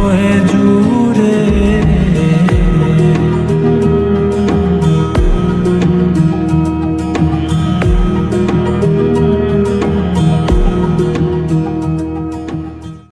forehead